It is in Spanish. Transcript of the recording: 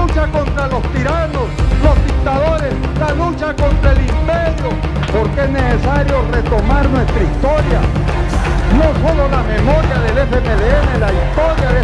lucha contra los tiranos, los dictadores, la lucha contra el imperio, porque es necesario retomar nuestra historia, no solo la memoria del FMLN, la historia de